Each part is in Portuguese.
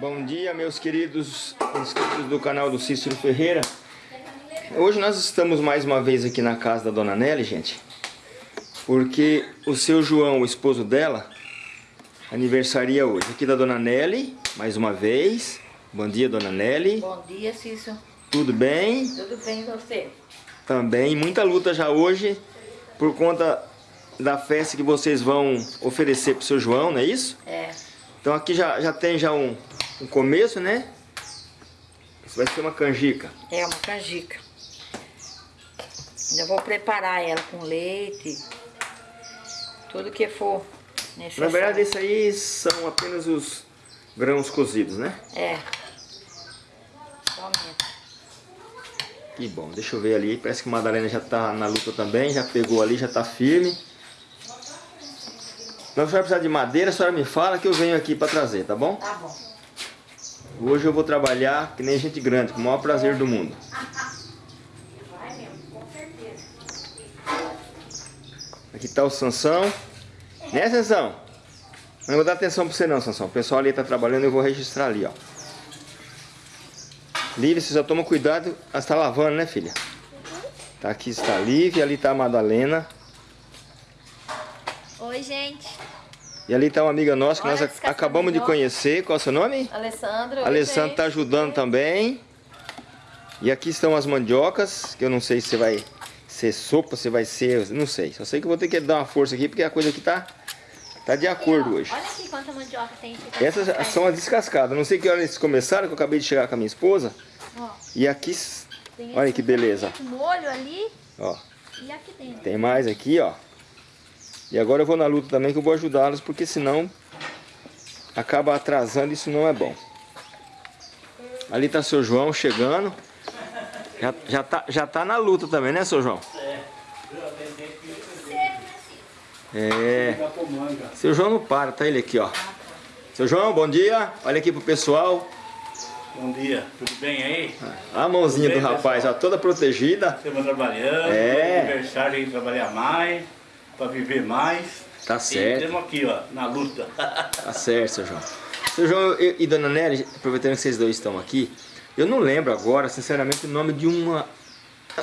Bom dia, meus queridos inscritos do canal do Cícero Ferreira. Hoje nós estamos mais uma vez aqui na casa da Dona Nelly, gente. Porque o seu João, o esposo dela, aniversaria hoje. Aqui da Dona Nelly, mais uma vez. Bom dia, Dona Nelly. Bom dia, Cícero. Tudo bem? Tudo bem você? Também. Muita luta já hoje por conta da festa que vocês vão oferecer para o seu João, não é isso? É. Então aqui já, já tem já um, um começo, né? Isso vai ser uma canjica. É uma canjica. Ainda vou preparar ela com leite, tudo que for necessário. Na verdade, isso aí são apenas os grãos cozidos, né? É. Somente. Que bom, deixa eu ver ali. Parece que a Madalena já tá na luta também, já pegou ali, já tá firme. Então, se a senhora precisar de madeira, a senhora me fala que eu venho aqui para trazer, tá bom? Tá bom. Hoje eu vou trabalhar que nem gente grande, com o maior prazer do mundo. Aqui tá o Sansão. Né, Sansão? Não vou dar atenção pra você não, Sansão. O pessoal ali tá trabalhando, eu vou registrar ali, ó. Lívia, você só toma cuidado. Ela está lavando, né, filha? Tá aqui está a Lívia, ali tá a Madalena. Oi, gente. E ali tá uma amiga nossa que Olha nós acabamos de conhecer. Qual é o seu nome? Alessandro. Alessandro tá ajudando também. E aqui estão as mandiocas, que eu não sei se vai ser sopa, se vai ser... Não sei. Só sei que vou ter que dar uma força aqui, porque a coisa aqui tá, tá de acordo hoje. Olha aqui quanta mandioca tem. aqui. Essas são as descascadas. Não sei que hora eles começaram, que eu acabei de chegar com a minha esposa. Ó, E aqui, olha que beleza. molho ali Ó, e aqui dentro. tem mais aqui, ó. E agora eu vou na luta também, que eu vou ajudá-los, porque senão acaba atrasando, isso não é bom. Ali tá seu João chegando. Já, já, tá, já tá na luta também, né, seu João? É. Seu João não para, tá ele aqui, ó. Seu João, bom dia. Olha aqui pro pessoal. Bom dia, tudo bem aí? A mãozinha do bem, rapaz, ó, toda protegida. Estamos trabalhando, É. aniversário aí, trabalhar mais, para viver mais. Tá E certo. estamos aqui, ó, na luta. Tá certo, seu João. Seu João e, e Dona Nelly, aproveitando que vocês dois estão aqui, eu não lembro agora, sinceramente, o nome de uma...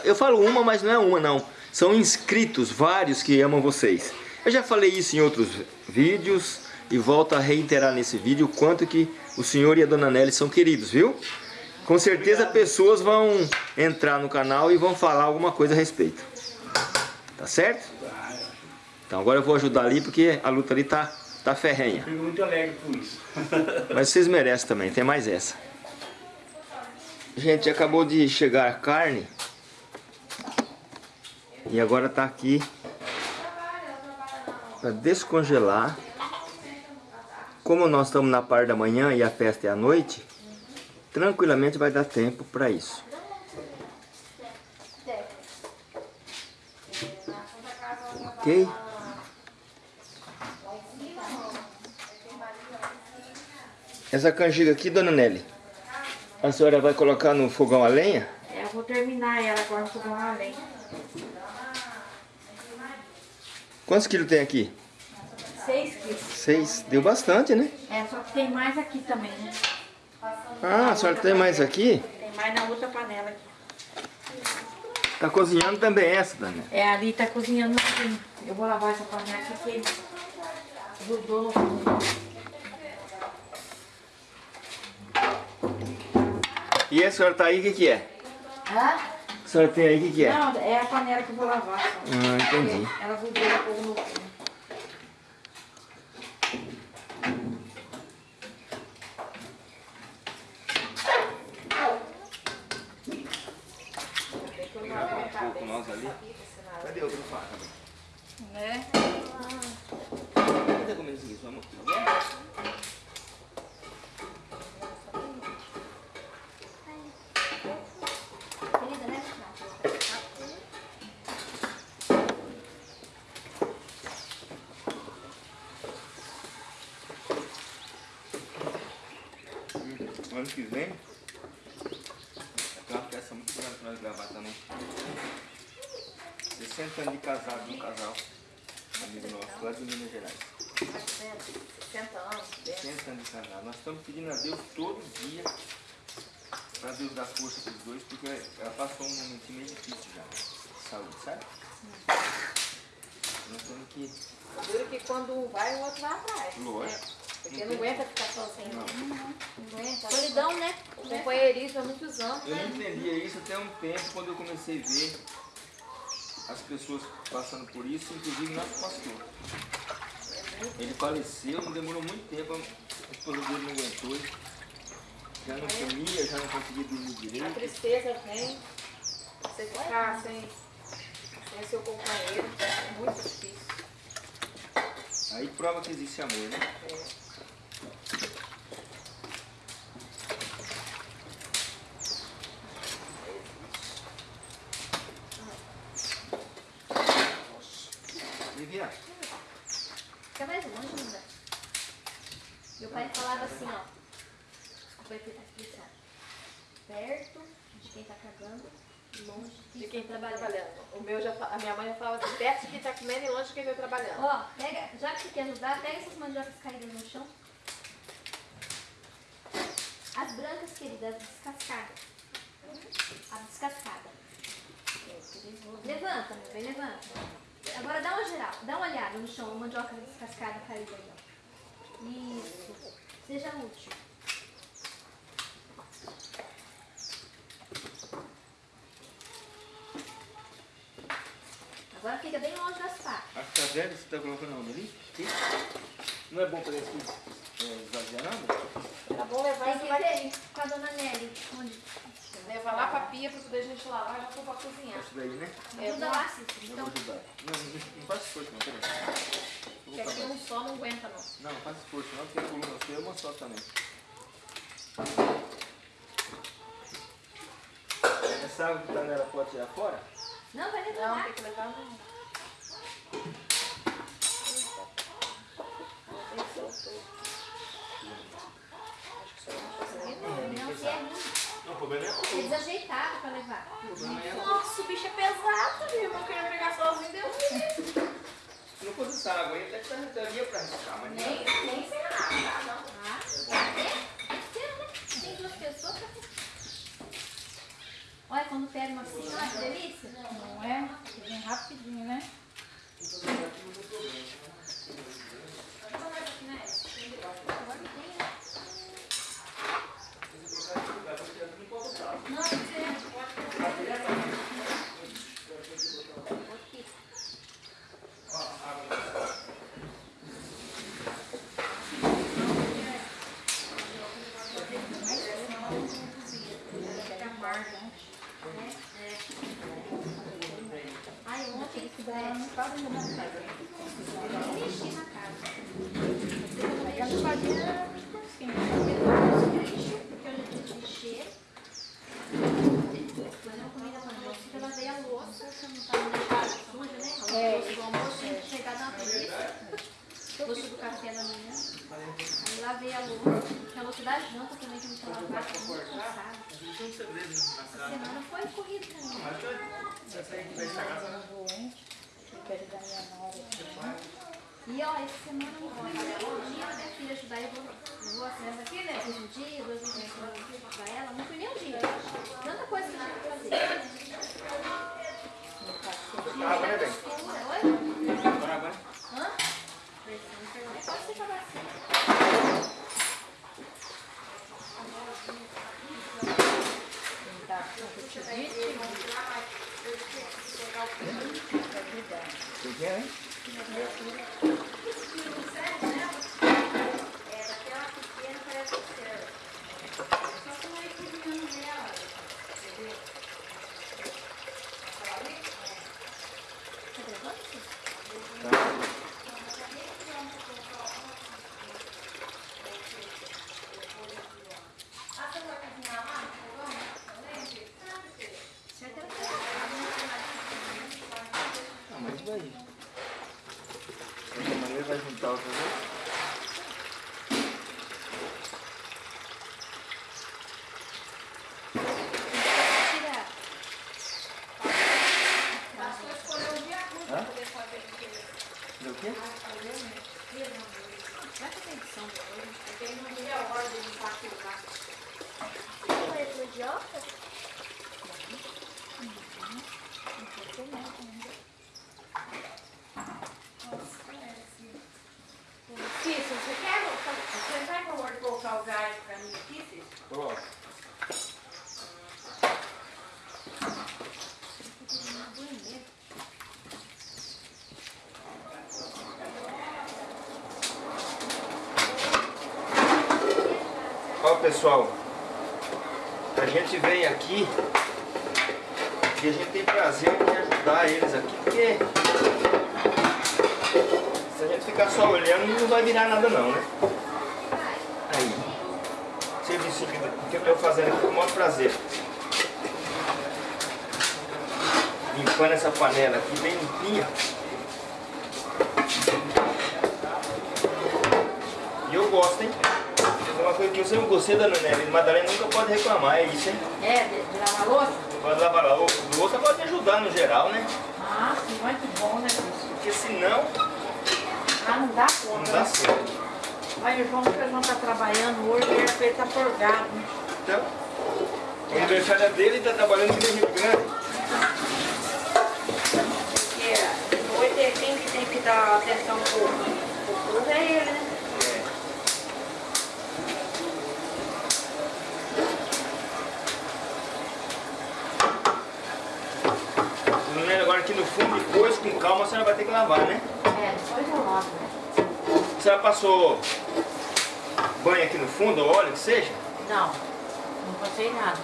Eu falo uma, mas não é uma, não. São inscritos, vários que amam vocês. Eu já falei isso em outros vídeos e volto a reiterar nesse vídeo o quanto que o senhor e a Dona Nelly são queridos, viu? Com certeza pessoas vão entrar no canal e vão falar alguma coisa a respeito. Tá certo? Então agora eu vou ajudar ali porque a luta ali tá, tá ferrenha. Fico muito alegre com isso. Mas vocês merecem também, tem mais essa. Gente, acabou de chegar a carne. E agora tá aqui para descongelar. Como nós estamos na parte da manhã e a festa é à noite, tranquilamente vai dar tempo para isso. Ok? Essa canjica aqui, dona Nelly, a senhora vai colocar no fogão a lenha? É, eu vou terminar ela agora no fogão a lenha. Quantos quilos tem aqui? Seis quilos. Seis. Deu bastante, né? É, só que tem mais aqui também, né? Ah, a senhora tem mais aqui? Tem mais na outra panela aqui. Tá cozinhando também essa, dona. É, ali tá cozinhando assim. Eu vou lavar essa panela aqui porque grudou. E a senhora tá aí, o que que é? Hã? A senhora tem aí, o que que é? Não, é a panela que eu vou lavar só. Ah, entendi. Ela grudou um pouco no fundo. nós ali. Cadê outro faca? Né? Cadê comendo isso aqui? Sua mão? Querida, né? Ano que vem, tem uma peça muito grande pra nós gravar também. 60 anos de casado, um casal, amigo nosso, lá de Minas Gerais. 60 anos. 60 anos de casado. Nós estamos pedindo a Deus todo dia para Deus dar força para os dois, porque ela passou um momentinho meio difícil já. De saúde, sabe? Nós temos que. Duro que quando um vai, o outro vai atrás. Lógico. Porque não aguenta ficar sozinho. Não. Não aguenta. Solidão, né? Companheirismo há muitos anos, Eu não né? entendia isso até um tempo quando eu comecei a ver as pessoas passando por isso, inclusive nosso pastor. Ele faleceu, não demorou muito tempo, a esposa dele não aguentou. Já não comia, já não conseguia dormir A direito. tristeza vem. Você ficar sem, sem seu companheiro é muito difícil. Aí prova que existe amor, né? É. Vivian, Fica mais longe, ainda. Meu pai falava assim, ó. Desculpa aí, tá aqui, Perto de quem tá cagando, longe de De quem, tá está trabalhando. trabalhando. O meu já, a minha mãe já falava assim, perto de quem está comendo e longe de quem está trabalhando. Ó, pega, já que você quer ajudar, pega essas mandiocas caídas no chão. As brancas, querida, as descascadas. A descascada. Levanta, meu bem, levanta. Agora dá uma geral, dá uma olhada no chão, a mandioca descascada caída aí, ó. Isso. Seja útil. Agora fica bem longe das patas. acho que você tá colocando ali? Não é bom para esse é, esvaziando? Tá bom levar Tem isso ver com a dona Nelly. Onde? levar lá pra pia pra poder a gente lavar e já for pra cozinhar. Isso daí, né? É, Ajuda lá, Cícero. Eu Então, vou ajudar. Não, não, não faz esforço não, peraí. Eu Porque aqui um só não aguenta não. Não, não faz esforço não, porque a coluna sua é uma só também. Essa água que tá nela pode tirar fora? não, vai Não, levar. tem que levar no... Tem que soltar. Acho que só não tá conseguindo. Não, que é ruim. Não, o problema é É desajeitado pra levar. o problema é Nossa, o bicho é pesado, viu? Eu queria pegar sozinho, deu um Se não fosse essa água aí, até que daria pra arriscar, mas Nem, não. nem sem tá? Não. Ah, é? É seu, né? Tem duas pessoas pra Olha, quando pega uma assim, olha que delícia. Não é? Vem rapidinho, né? Agora que tem, né? Não, tem que ser. Aqui. Ai, ontem é, eu nem mexi na casa. Ela fazia por cima. lixo, porque eu já tinha mexer. Depois eu comi na panela, porque eu lavei a louça, pra não deixar suja, né? A louça do almoço, tinha que chegar na preguiça. Louça do café da manhã. Aí lavei a louça, porque a louça da janta também que eu não tinha lavado, tô muito cansada. Essa semana foi corrida pra mim. Doente. Tem que ajudar minha nora aqui. E ó, essa semana não foi nenhum dia minha filha ajudar. Eu vou, eu assim, aqui, né? Fiz um dia, dois dias pra ajudar ela. Não fui nem um dia. Tanta coisa que eu tinha que fazer. Água, né, bem? Oi? Água, né? Hã? Pode ser acabar assim. Tá com cutivite. Você quer, hein? É, daquela pequena parece que serve. Só que não é cozinhando nela. Entendeu? Tá gravando isso? Tá. Ah, você vai cozinhar lá? Certo, ela Não, mas vai. Pronto. Ó pessoal, a gente vem aqui e a gente tem prazer em ajudar eles aqui, porque se a gente ficar só olhando não vai virar nada não, né? Aí, serviço que eu estou fazendo aqui com o maior prazer. Limpando essa panela aqui bem limpinha. Eu sempre gostei da Nelly. Madalena nunca pode reclamar, é isso, hein? É, de, de lavar louça? Pode lavar a louça. Louça pode ajudar no geral, né? Ah, sim, muito bom, né, Cris? Porque senão Ah, não dá não conta. dá né? certo. Mas o João, que o João tá trabalhando hoje, ele é tá forgado. né? Então, o aniversário dele e tá trabalhando no Rio Grande. Porque hoje é quem que tem que dar atenção pro, pro povo é ele, né? Menino, agora aqui no fundo, depois, com calma, a senhora vai ter que lavar, né? É, depois eu lavo, né? A senhora passou banho aqui no fundo, ou óleo, que seja? Não, não passei nada.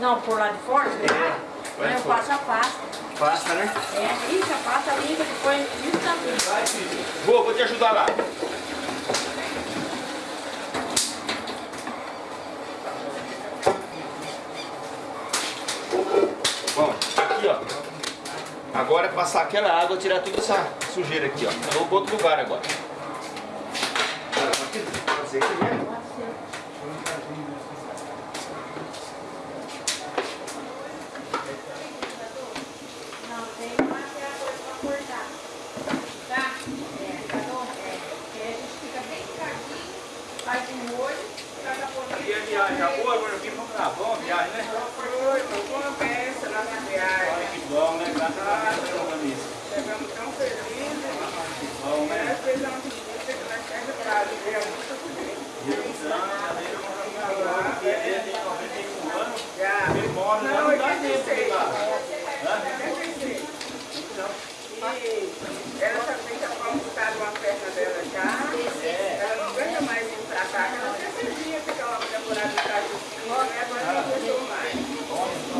Não, por lá de fora? É, lá de eu fora. passo a pasta. Passa, né? É, isso, a pasta limpa, depois isso também. Vou, vou te ajudar lá. Bom, aqui ó. Passar aquela água, tirar toda essa sujeira aqui, ó. Eu vou outro lugar agora. Pode ser aqui mesmo? Pode ser. Não, tem uma que é a coisa pra cortar. Tá? É, tá bom? É. Porque a gente fica bem picadinho, faz um molho, caga por E a viagem já boa, agora aqui vamos lá, bom viagem, né? Foi, foi uma peça nossa viagem. Olha que bom, né? Graças a Deus, pelo isso. Chegamos tão felizes. Bom, né? Nós fizemos visita que nós temos para viver muito bem. Ele tem 91 anos, Já. ele mora lá Não, no Brasil, 86. lá. 86. E ela também já foi amputada uma perna dela já. Ela não aguenta mais vir pra cá, que ela sempre vinha ficar uma temporada de casa né? Agora não aguentou mais.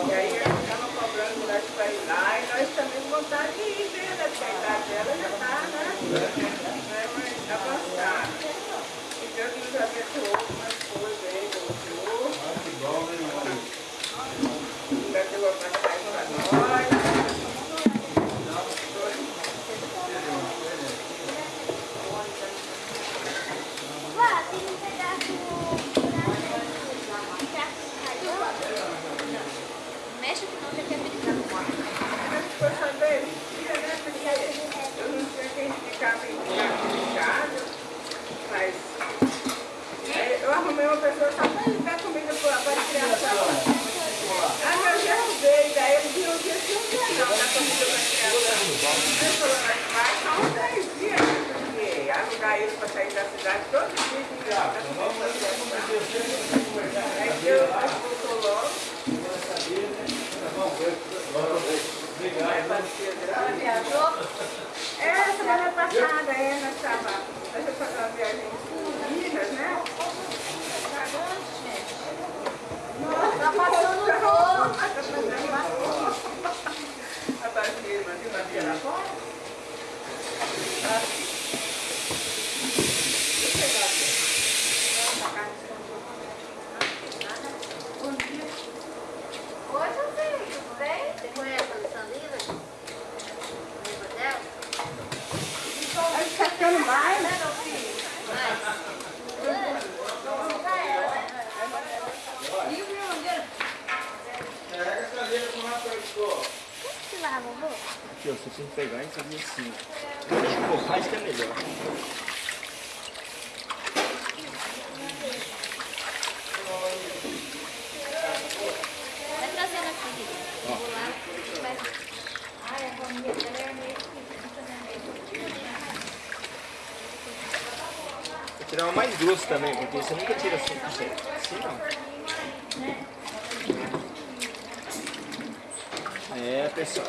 E aí ela estava cobrando nós para ir lá e nós também vontade de ir ver, né? Porque a idade dela já está, né? Né, Mas avançada. E Deus nos abençoou com umas coisas aí, mostrou. Que bom, né, irmão? Ainda deu a passagem para nós. Vá, tem um pedaço. Um pedaço caiu. Mexe que não, já quer brincar no quarto. Mas ficou sabendo, dia, né? Porque eu não sei quem ficava em casa, mas aí eu arrumei uma pessoa só para dar comida para a criança. Aí eu já ajudei, daí ele viu um dia que não tinha não, dar comida para a criança. Ele falou, mas vai só uns 10 dias, né? porque alugar ele para sair da cidade todo dia de dar comida para a criança. Aí Deus voltou logo. Ela viajou? É, semana passada, é, nós fomos fazer uma viagem em Minas, né? Tá passando o rolo. A Basília, mas viu a Bia lá fora? Oi, seu filho, tudo bem? Você conhece a Alessandrina? Lembra dela? Aí está ficando mais. Né, meu filho? Mas... E o meu amigo? Vovô? Aqui, ó, você tem que pegar e fazer assim. Mais que é melhor. Vai trazendo aqui. Vou lá, vai. Ai, a família dela é né? Vou tirar uma mais grossa também, porque você nunca tira 100%. Assim não. Pessoal.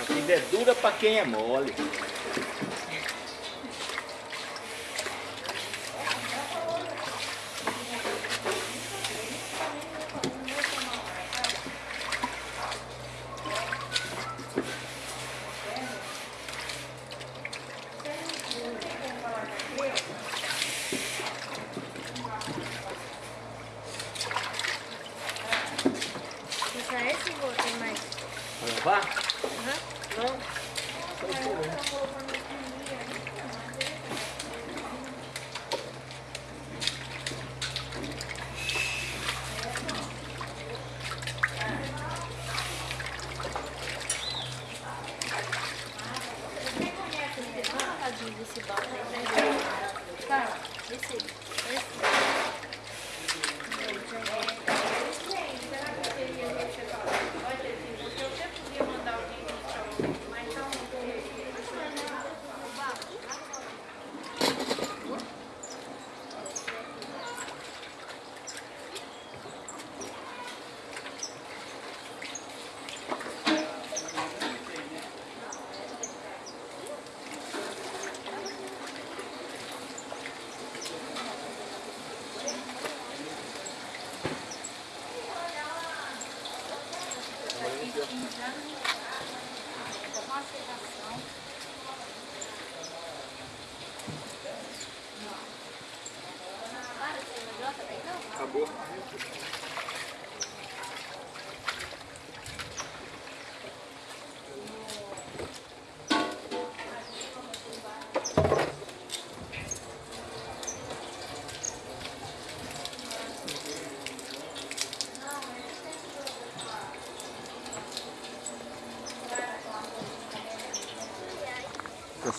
A vida é dura pra quem é mole. Aí, né? Tá. Esse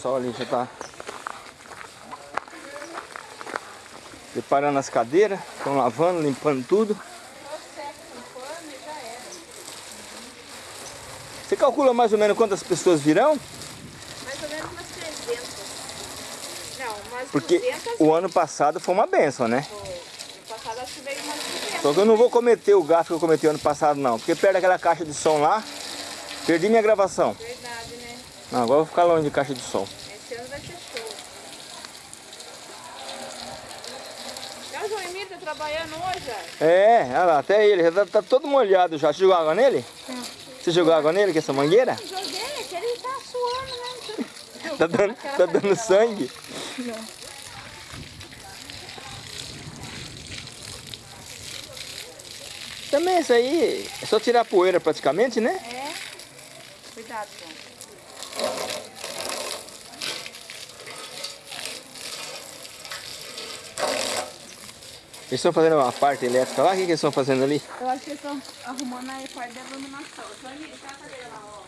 pessoal ali já tá preparando as cadeiras, estão lavando, limpando tudo. Você calcula mais ou menos quantas pessoas virão? Mais ou menos umas 300. Não, umas Porque 200 o ano passado foi uma benção, né? foi. No passado acho que veio umas 200. Só que eu não vou cometer o gasto que eu cometi ano passado não, porque perto daquela caixa de som lá, perdi minha gravação. Verdade, né? Não, agora eu vou ficar longe de caixa de som. Esse ano vai ser show. É o João Emílio tá trabalhando hoje, ó. É, olha lá, até ele, já tá, tá todo molhado já. Você jogou água nele? Você jogou água nele, com essa mangueira? Joguei, que ele tá suando, né? Tá dando, tá dando sangue? Também isso aí é só tirar a poeira praticamente, né? É. Cuidado, João. Eles estão fazendo uma parte elétrica lá, o que, que eles estão fazendo ali? Eu acho que eles estão arrumando a parte da iluminação. Tá a cadeira lá, ó.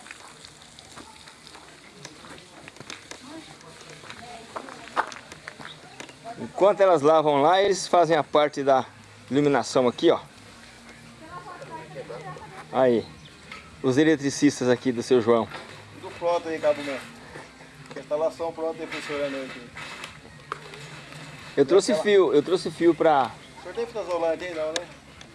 Enquanto elas lavam lá, eles fazem a parte da iluminação aqui, ó. Aí, os eletricistas aqui do seu João. Tudo pronto aí, Cabo. Instalação pronta aí funcionando aqui. Eu trouxe fio, eu trouxe fio pra O senhor tem fita isolante aí não, né?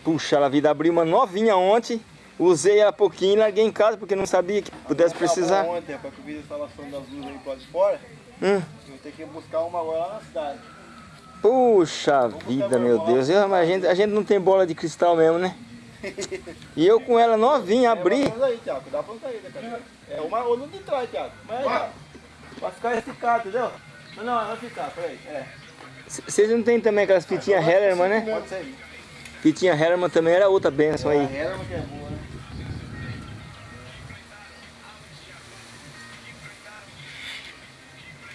puxar a vida. Abri uma novinha ontem, usei ela pouquinho e larguei em casa porque não sabia que pudesse precisar. Ontem, para cobrir a instalação das luzes aí de fora, Hum. eu tenho que buscar uma agora lá na cidade. Puxa vida, meu Deus. Eu- mas a, gente, a gente não tem bola de cristal mesmo, né? E eu com ela novinha, abri. É, aí, Thiago, dá pra sair, cara. É uma olho de trás, Thiago. Mas aí, Thiago, vai ficar esticado, entendeu? Não, não, vai ficar, peraí. É. Vocês não tem também aquelas fitinhas Hellerman, né? Pode sair. Fitinha Hellerman também era outra benção aí. Herma que é boa, né?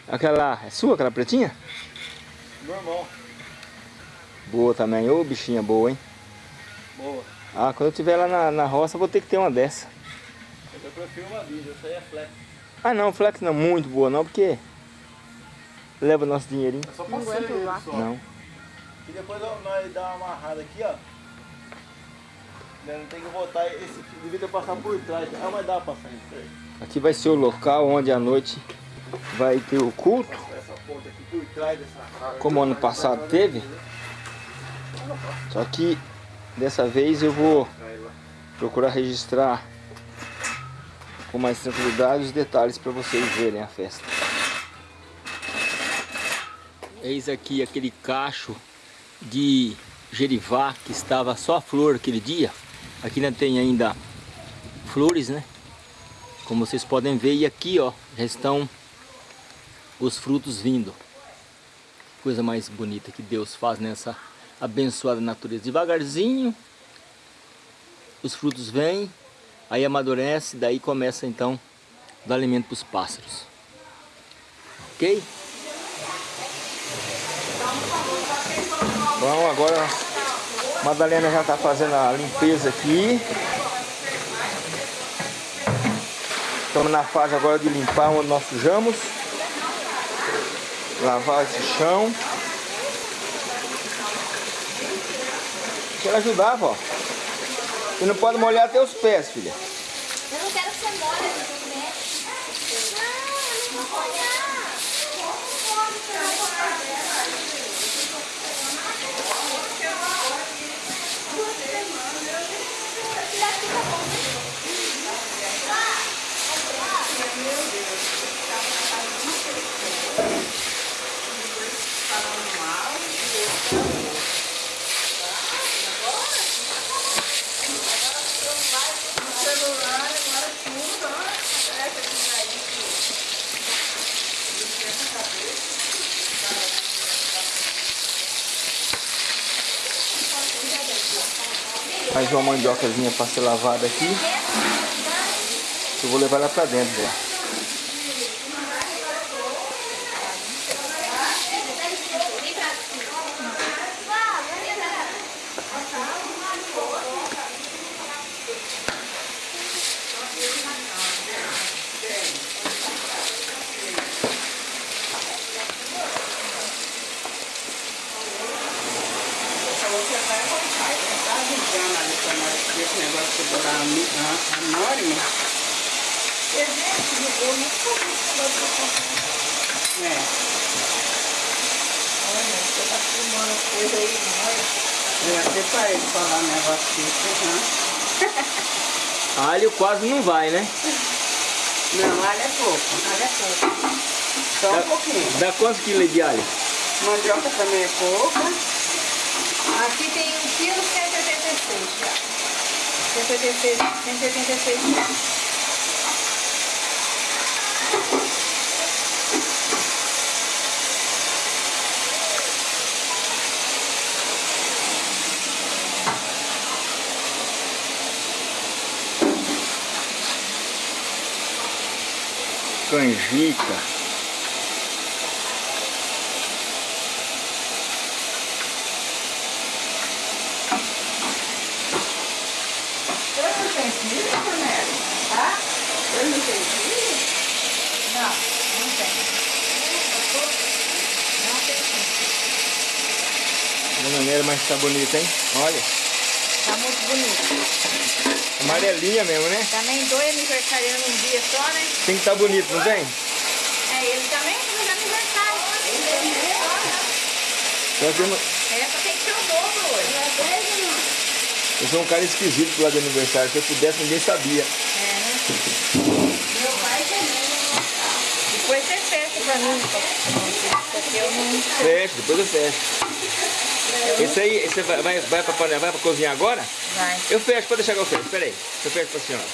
Aquela, é sua aquela pretinha? Normal. Boa também, ô bichinha boa, hein? Boa. Ah, quando eu tiver lá na, na roça, vou ter que ter uma dessa. Eu prefiro uma vida, essa aí é flex. Ah não, flex não, muito boa não, porque leva nosso dinheirinho. É só passeio ele só. Não. E depois nós dá uma amarrada aqui, ó. Né, Não tem que botar esse devia ter passado por trás. Ah, mas dá pra passar aí. Aqui vai ser o local onde à noite vai ter o culto, Essa ponta aqui por trás dessa como ano passado teve. Só que Dessa vez eu vou procurar registrar com mais tranquilidade os detalhes para vocês verem a festa. Eis aqui aquele cacho de gerivá que estava só a flor aquele dia. Aqui não tem ainda flores, né? Como vocês podem ver, e aqui ó, já estão os frutos vindo. Coisa mais bonita que Deus faz nessa abençoada natureza. Devagarzinho, os frutos vêm, aí amadurece, daí começa então dar alimento para os pássaros. Ok? Bom, agora a Madalena já está fazendo a limpeza aqui. Estamos na fase agora de limpar onde nós sujamos. Lavar esse chão. Quero ajudar, vó. Você não pode molhar até os pés, filha. Mais uma mandiocazinha para ser lavada aqui. Eu vou levar ela para dentro já. Esse negócio de bolar anônimo. Eu nunca vi esse negócio de É. Olha, você tá filmando coisa aí, não é? Eu até pra ele falar um negócio desse, Alho quase não vai, né? Não, alho é pouco, alho é pouco. Só um pouquinho. Dá quantos quilos de alho? Mandioca também é pouca. Aqui tem 1 kg 186 já. 186, 186 reais. Canjica. Eu não tenho filho, Cornélio? Tá? Eu não tenho filho? Não, não tem. Não tem sim. Dona Nélia, mas tá bonita, hein? Olha. Tá muito bonito. Amarelinha mesmo, né? Também dois aniversariando um dia só, né? Tem que estar tá bonito, não tem? É, ele também fez aniversário. Eu, tenho... É, só tem que ser o dobro hoje. eu sou um cara esquisito pro lado do aniversário. Se eu pudesse, ninguém sabia. É, né? Meu pai também. Depois você fecha pra mim. Porque eu não... Fecha, depois eu fecho. Esse aí, esse vai, vai, vai, pra, panela, vai pra cozinhar agora? Vai. Eu fecho, pode deixar que eu fecho. Espera aí, eu fecho pra senhora.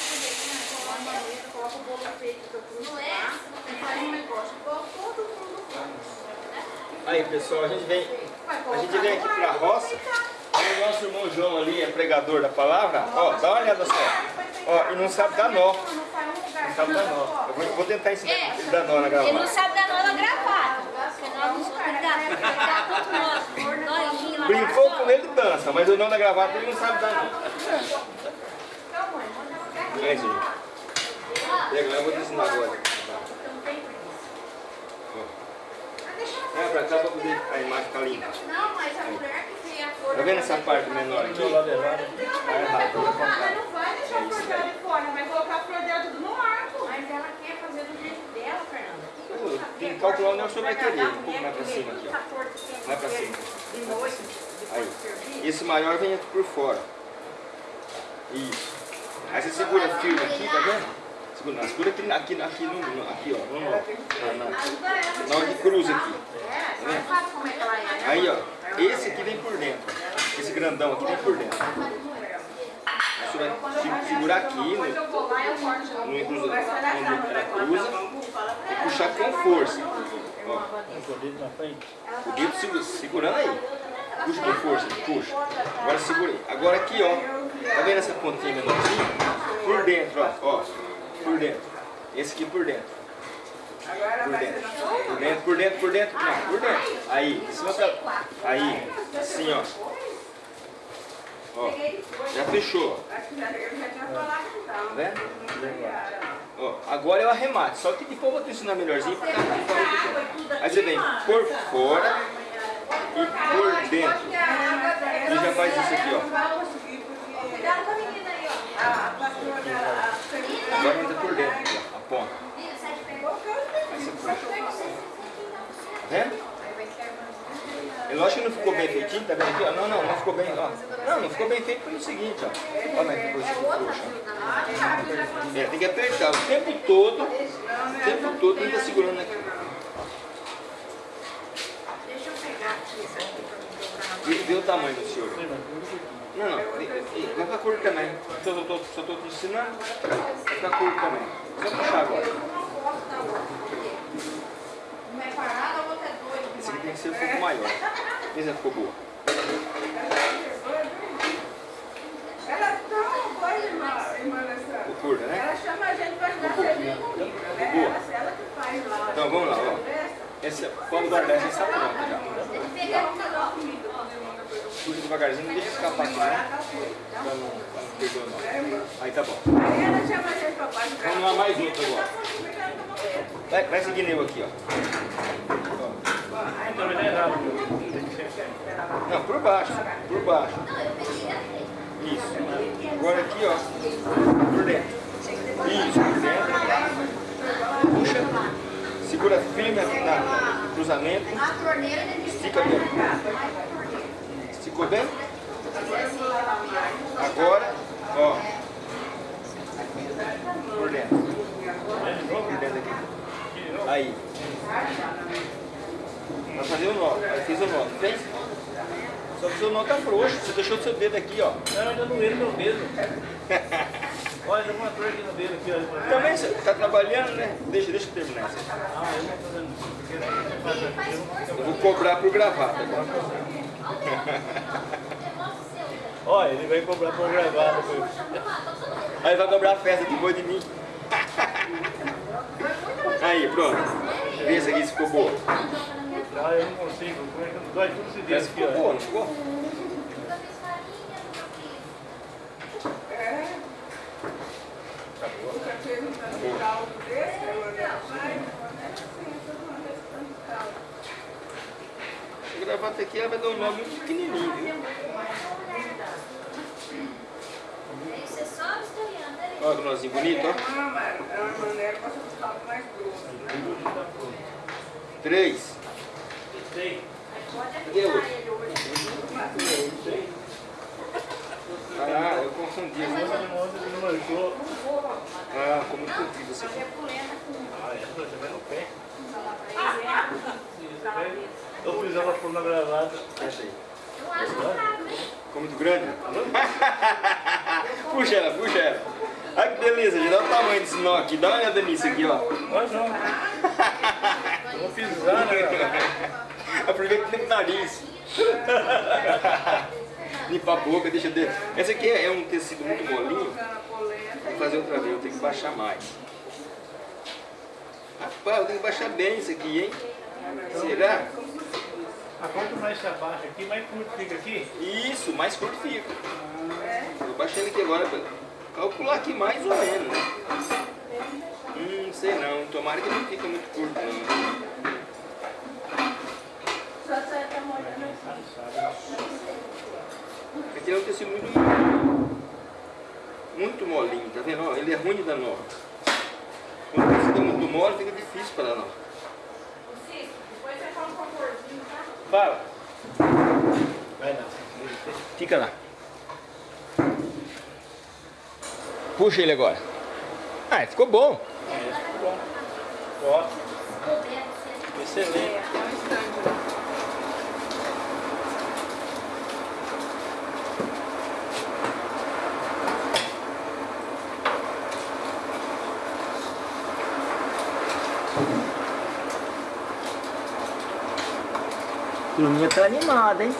Aí pessoal, a gente vem, a gente vem aqui pra roça. O nosso irmão João ali é pregador da palavra. Ó, dá uma olhada só. Ó, e não sabe dar nó. Não sabe dar nó. Eu vou, tentar ensinar ele dar nó na Ele não sabe dar nó na gravata. Brincou com ele dança, mas o nó da gravata ele não sabe dar isso aí. Pega lá, eu vou te ensinar agora. É, pra cá pra poder a imagem ficar limpa. Não, mas a mulher que tem a cor Tá vendo essa parte menor aqui? Tá errado, vou apontar. não vai deixar a flor dela de fora, vai colocar a flor dela tudo no arco. Mas ela quer fazer do jeito dela, Fernanda. Que Tem que calcular onde é o senhor vai Vai querer. Um a pouco mais pra mulher, cima aqui, ó. pra mulher cima. Aí. esse maior vem aqui por fora. Isso. Aí você segura firme aqui, tá vendo? Segura, não, segura aqui, aqui, aqui, no, no- aqui ó, no, nó. na, na, na hora que cruza aqui. Tá vendo? É é, né? Aí ó, esse aqui vem por dentro. Esse grandão aqui vem por dentro. Você vai se- segurar aqui no, e corto. no, cruza, onde ela cruza e puxar com força. Ó, o dedo na frente. o dedo segura- segurando aí. Puxa com força, puxa. Agora segura aí. Agora aqui, ó. Tá vendo essa pontinha menorzinha? Por dentro, ó. ó. Por dentro. Esse aqui por dentro. Por dentro. Por dentro, por dentro, por dentro. Não, por dentro. Aí, de cima pra... Aí, assim, ó. Ó, já fechou. Que já, eu agora é arremate. Só que depois eu vou te ensinar melhorzinho pra cá. Aí você vem por fora e por dentro. E já faz isso aqui, ó. Cuidado com a menina aí, ó. Agora entra por dentro, ó, a ponta. Aí você vendo? É lógico que não ficou bem feitinho, tá vendo aqui? Não, não, não ficou bem, ó. Não, não ficou bem feito pelo seguinte, ó. Olha que coisa frouxa. É, tem que apertar o tempo todo, o tempo todo estar segurando aqui. Deixa eu pegar aqui. Vê, o tamanho do senhor. Não, não, vai ficar curto também. Só estou só tô te ensinando, vai ficar curto também. Só puxar agora. Uma é parada, a outra é doida Esse aqui tem que ser um pouco maior. Esse ficou boa. Ela é tão boa, irmã, irmã Alessandra. Ficou curta, né? Ela chama a gente pra ajudar a servir comida, né? Boa. Ela, ela que faz lá. Então vamos lá, ó. Esse, pode guardar essa está pronta já. Puxa devagarzinho, não deixa escapar aqui, né? Pra não, pra não perder o nó. Aí tá bom. Aí ela chama a gente pra ajudar. Vamos lá mais outro agora. Vai, vai seguindo eu aqui, ó. Não é errado. Não, por baixo, por baixo. Isso. Agora aqui, ó. Por dentro. Isso, por dentro. Puxa. Segura firme no cruzamento. Estica bem. Esticou bem? Agora, ó. Por dentro. Por dentro aqui. Aí. Vai fazer o nó. Aí fez o nó, fez? Só que o seu nó tá frouxo. Você deixou o seu dedo aqui, ó. Não, ainda não ele meu dedo. Olha, tem uma dor aqui no dedo aqui, olha. Também você tá trabalhando, né? Deixa, deixa eu terminar isso. Ah, eu não tô fazendo eu- Eu vou cobrar por gravata agora. Olha, ele vai cobrar por gravado. depois. Aí vai cobrar a festa depois de mim. Aí, pronto. Vê essa aqui se ficou boa. Ah, eu não consigo. Como é que eu dói tudo dedo Essa aqui, ficou boa, ó. não ficou? Nunca fez um tanto caldo desse, eu olhei assim, gravata aqui ela vai dar um nó muito pequenininho, viu? Isso é só historiando, né? Olha que nozinho bonito, ó. É uma, é maneira para os caldos mais grossos. Três. Sei. Cadê o outro? Ah, eu confundi. Ele não marcou. Ah, muito comprido esse aqui. Ah, é, você vai no pé. Vai. Eu fiz ela por uma gravata. Essa aí. Eu acho que tá, hein? Ficou muito grande? puxa ela, puxa ela. Olha que beleza, já dá o tamanho desse nó aqui. Dá uma olhada nisso aqui, ó. Olha só. Eu vou pisar, né? Aproveita limpa o nariz. Limpa a boca, deixa dentro. Essa aqui é um tecido muito molinho. A. Vou fazer outra vez, eu tenho que baixar mais. Rapaz, eu tenho que baixar bem isso aqui, hein? Será? Ah, quanto mais se abaixa aqui, mais curto fica aqui. Isso, mais curto fica. Vou baixar ele aqui agora pra calcular aqui mais ou menos. né? Hum, não sei não. Tomara que não fica muito curto não. Tá assim. Aqui é um tecido muito muito molinho, tá vendo? Ó, ele é ruim de dar nó. Quando o tecido é muito mole, fica difícil para dar nó. Cis, depois você fala um favorzinho, tá? Fala. Vai lá. Fica lá. Puxa ele agora. Ah, ficou bom. Ó, Puder ser. excelente. É, é um instante. né? Turminha tá animada, hein?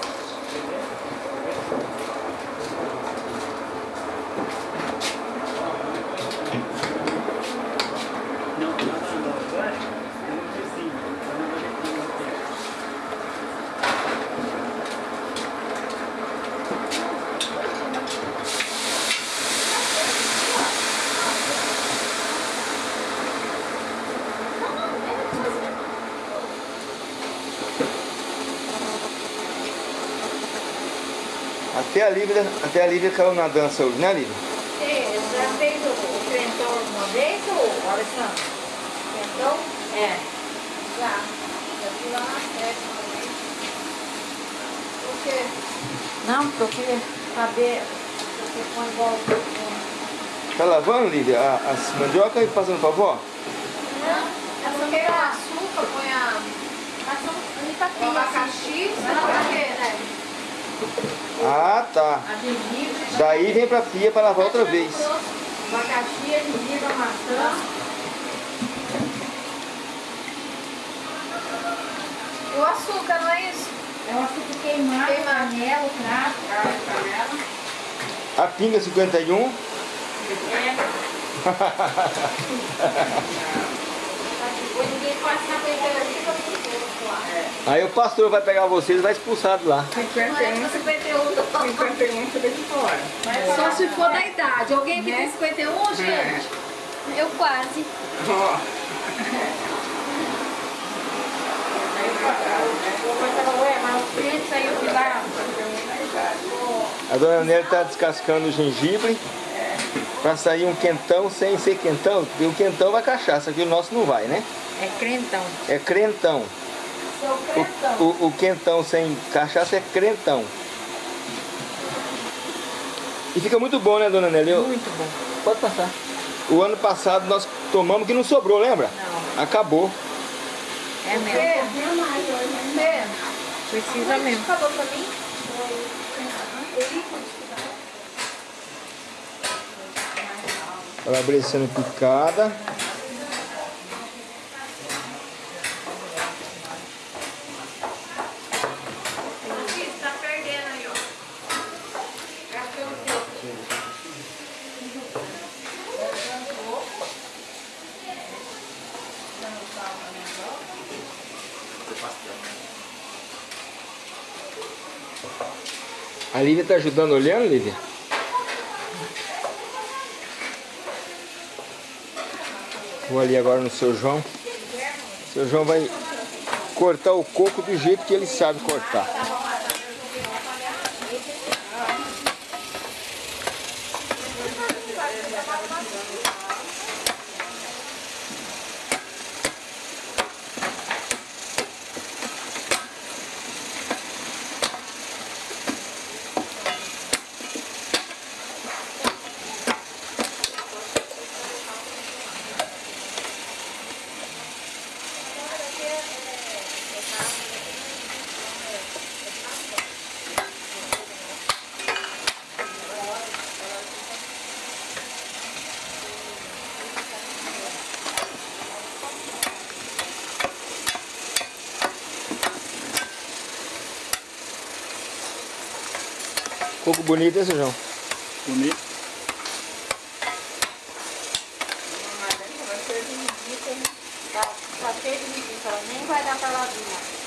Até a Lívia, até a Lívia caiu na dança hoje, né Lívia? Você já fez o, o crentor uma vez, ô Alessandro? Crentor? É. Já. Já fui lá na festa uma vez. Por quê? Não, porque eu queria saber se você põe igual... Tá lavando, Lívia, a- as mandioca e passando pra vó? Não, é porque o açúcar põe a... Passou um O papinho abacaxi, você não vai ver, né? Ah, tá. Daí vem pra pia pra lavar outra vez. abacaxi, gengibre, maçã. E o açúcar, não é isso? É um açúcar queimado, canela, canela. A pinga 51. Depois ninguém pode saber eu Aí o pastor vai pegar vocês e vai expulsar de lá. 51, 51 você deixa fora. Só se for da idade. Alguém que tem 51, gente? Eu quase. Ó, Ué, mas o preto saiu de lá. A dona Nelly tá descascando o gengibre pra sair um quentão sem ser quentão, porque o quentão vai cachaça, que o nosso não vai, né? É crentão. É crentão. O, crentão. o, o quentão sem cachaça é crentão. E fica muito bom, né, dona Nelly? Eu- Muito bom. Pode passar. O ano passado nós tomamos que não sobrou, lembra? Não. Acabou. É mesmo. É. Precisa mesmo. Acabou pra mim? Ela vai sendo picada. Lívia tá ajudando olhando, Lívia? Vou ali agora no seu João. O seu João vai cortar o coco do jeito que ele sabe cortar. Bonito, seu João? Bonito. Tá, tá cheio de linguiça, ela nem vai dar pra lavinha.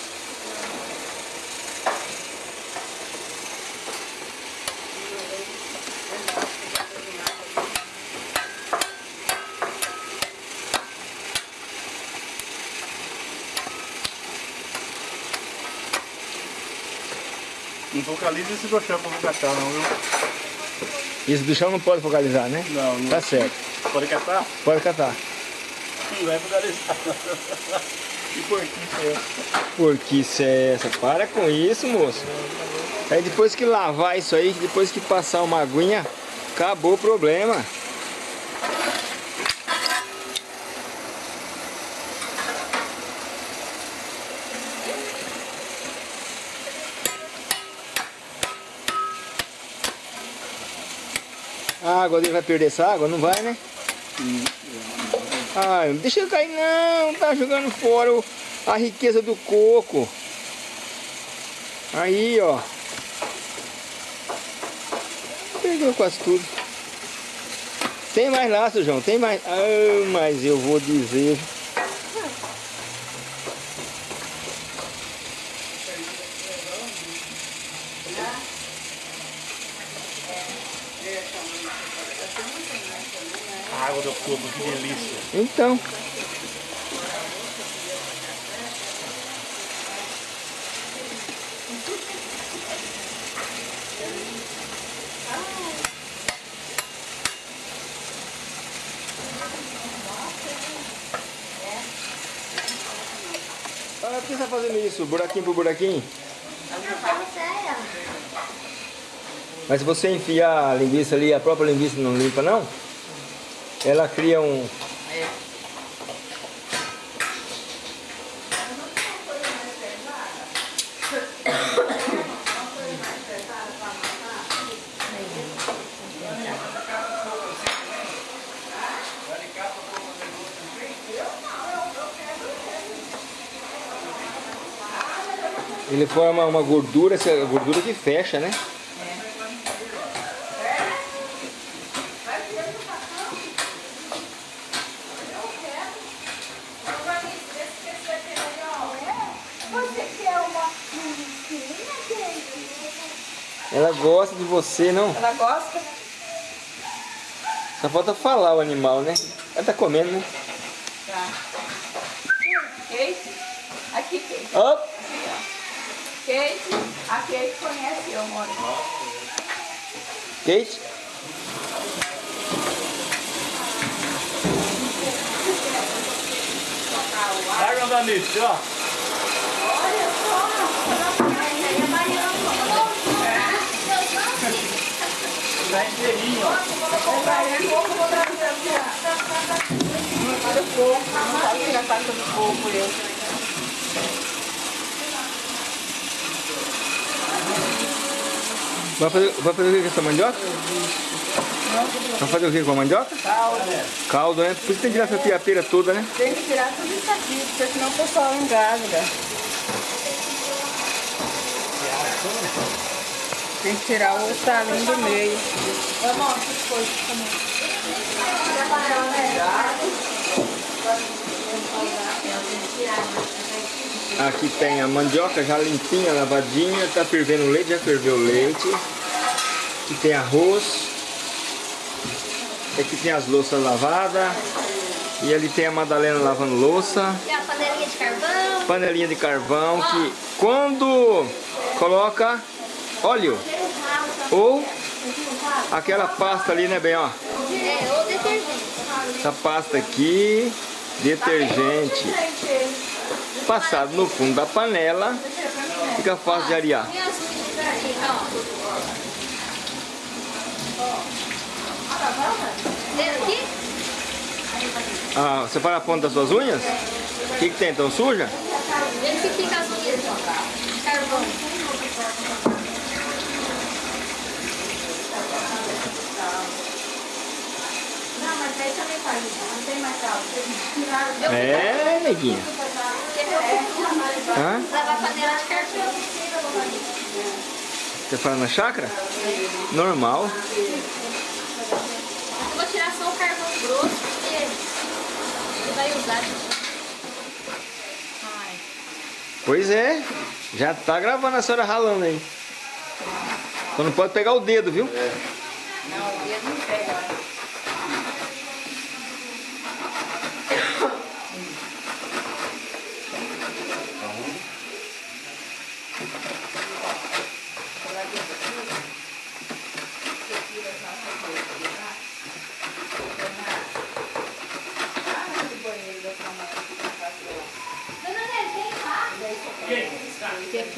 Não focaliza esse pra catar não, viu? Isso do chão não pode focalizar, né? Não, não. Tá certo. Pode catar? Pode catar. Não vai focalizar. que porquinho é essa? Por que isso é essa? Para com isso, moço. Aí depois que lavar isso aí, depois que passar uma aguinha, acabou o problema. Água dele vai perder essa água? Não vai, né? Ai, deixa cair não, tá jogando fora o- a riqueza do coco. Aí, ó. Perdeu quase tudo. Tem mais seu João, tem mais. Ah, mas eu vou dizer. A água do coco, que delícia. Então. Ah, por que você tá fazendo isso? Buraquinho por buraquinho? Mas se você enfiar a linguiça ali, a própria linguiça não limpa não? Ela cria um... forma uma gordura, essa gordura que fecha, né? Ela gosta de você, não? Ela gosta? Só falta falar o animal, né? Ela tá comendo, né? Tá. Aqui, Kate. Ó, Kate, a Kate conhece eu, moro. Kate. Larga da nisso, ó. Tá inteirinho, ó. Olha o fogo, não sabe tirar a casca do fogo, eu. Vai fazer, vai fazer o que com essa mandioca? Vai fazer o que com a mandioca? Caldo. Caldo, né? Por isso tem que tirar essa fiapeira toda, né? Tem que tirar tudo isso aqui, porque senão o pessoal engravida. Tem que tirar o estalinho do meio. Vamos, essas coisas também. Aqui tem a mandioca já limpinha, lavadinha, tá fervendo o leite, já ferveu o leite. Aqui tem arroz. Aqui tem as louças lavadas. E ali tem a Madalena lavando louça. Tem a panelinha de carvão. Panelinha de carvão que quando coloca óleo ou aquela pasta ali, né, bem, ó. É, ou detergente. Essa pasta aqui, detergente, passado no fundo da panela, fica fácil de arear. Ah, você para a ponta das suas unhas? O que, que tem? Então suja? Vendo que fica as unhas carvão. Não, mas aí também faz isso. Não tem mais caldo. É, neguinha. Hã? Você fala na chácara? Normal. Eu vou tirar só o carvão grosso, porque você vai usar. Ai. Pois é. Já tá gravando a senhora ralando aí. Só não pode pegar o dedo, viu? Não, o dedo não pega.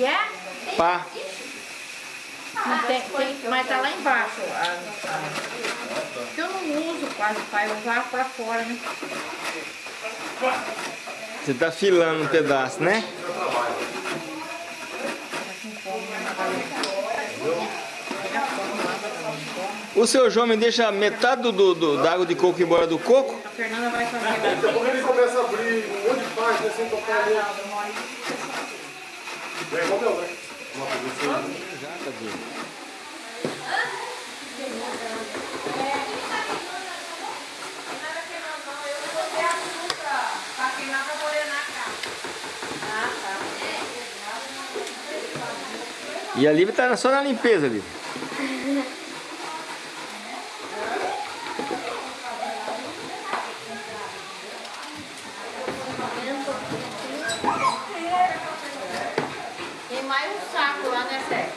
Que é? Pá. Não tem, tem, mas tá lá embaixo. A, a, que eu não uso quase, pai. Eu usava pra fora, né? Você tá filando um pedaço, né? O seu João me deixa metade do, do, do- da água de coco embora do coco? A Fernanda vai fazer. A pouco ele começa a abrir um monte de página sem tocar ali. Meu, né? Uma coisa assim. E a Lívia tá só na limpeza, Lívia. Tem mais um saco lá, né, Sérgio?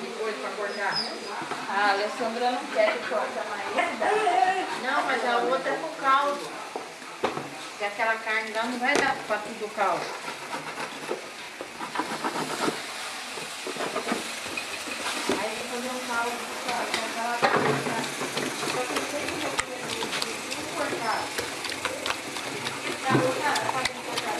De coisa pra cortar. A Alessandra não quer que corta mais. Não, mas a outra é pro caldo. Porque aquela carne lá não vai dar pra tudo caldo. Aí eu vou fazer um caldo com aquela carne. tá? Só que eu sei que eu vou fazer tudo cortado. Tá, cortado, pode cortar.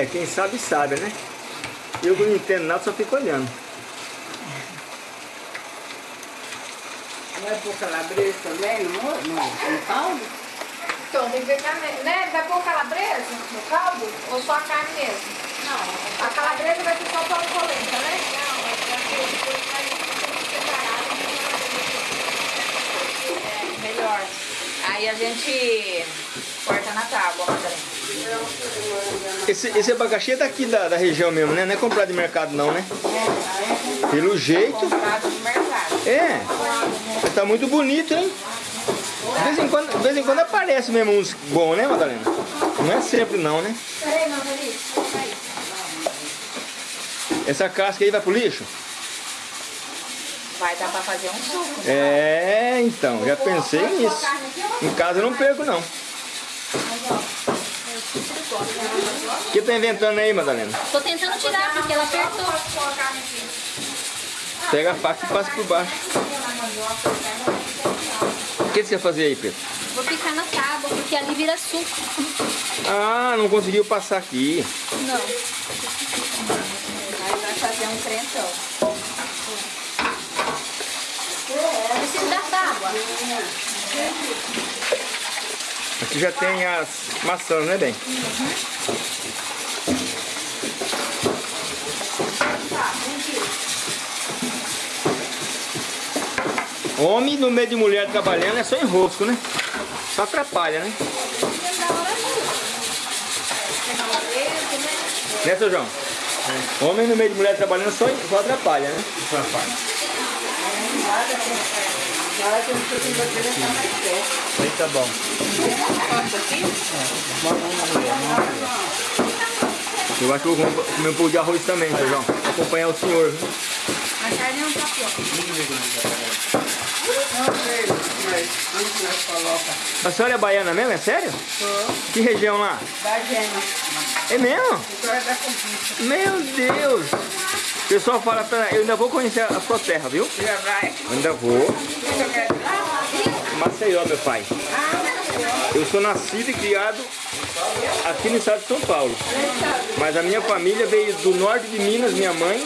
É, quem sabe sabe, né? Eu que não entendo nada, só fico olhando. Vai pôr calabresa também no, no, no caldo? Então, tem que ver também. Né? Vai pôr calabresa no caldo ou só a carne mesmo? Não. A calabresa vai ser só para polenta, né? Não, é melhor. Aí a gente corta na tábua, Madalena. Esse, esse abacaxi é daqui da, da região mesmo, né? Não é comprado de mercado não, né? Pelo jeito. É. Tá muito bonito, hein? De vez em quando, de vez em quando aparece mesmo uns bons, né, Madalena? Não é sempre não, né? Essa casca aí vai pro lixo? Vai dar pra fazer um suco. É, então, já pensei nisso. Em casa eu não perco não. O que tá inventando aí, Madalena? Tô tentando tirar porque ela apertou. Pega a faca e passa por baixo. O que você vai fazer aí, Pedro? Vou picar na tábua porque ali vira suco. Ah, não conseguiu passar aqui. Não. Aí vai fazer um crentão. Preciso da tábua. Aqui já tem as maçãs, né, bem? Homem no meio de mulher trabalhando é só enrosco, né? Só atrapalha, né? Né, seu João? Homem no meio de mulher trabalhando só, só atrapalha, né? Aí tá bom. Eu acho que eu vou com- comer um pouco de arroz também, seu João. Acompanhar o senhor. A carne não tá pronta. A senhora é baiana mesmo? É sério? Que região lá? Da gema. É mesmo? Agora da conquista. Meu Deus! O pessoal fala pra... Eu ainda vou conhecer a sua terra, viu? Já vai. Ainda vou. Maceió, meu pai. Eu sou nascido e criado aqui no estado de São Paulo. Mas a minha família veio do norte de Minas, minha mãe,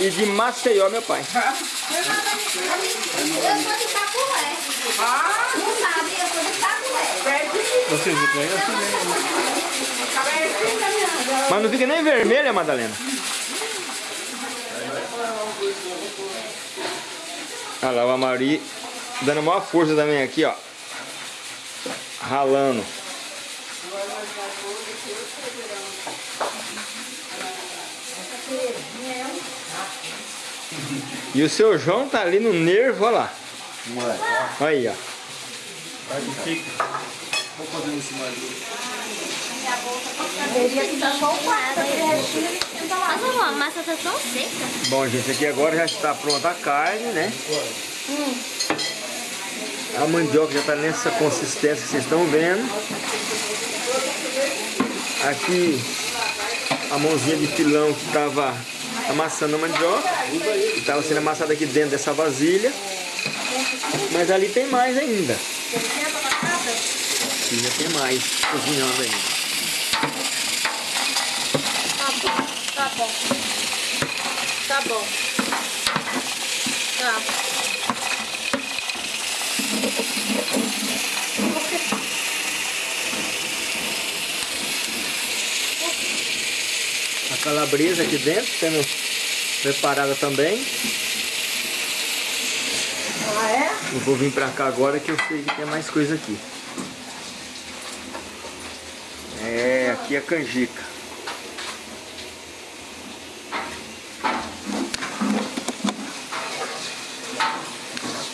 e de Maceió, meu pai. Eu sou de Capué. Não sabe, eu sou de Capué. Vocês me conhecem, né? Mas não fica nem vermelha, Madalena. Olha lá, o Amari dando a maior força também aqui, ó. Ralando. E o seu João tá ali no nervo, olha lá. Aí, ó. O quarto. Mas a massa tá tão seca. Bom, gente, aqui agora já está pronta a carne, né? A mandioca já está nessa consistência que vocês estão vendo. Aqui a mãozinha de pilão que estava amassando a mandioca. Estava sendo amassada aqui dentro dessa vasilha. Mas ali tem mais ainda. Ainda tem mais cozinhando ainda. Tá bom. Tá bom. Tá. A calabresa aqui dentro sendo preparada também. Ah, é? Eu vou vir pra cá agora que eu sei que tem mais coisa aqui. É, aqui é a canjica.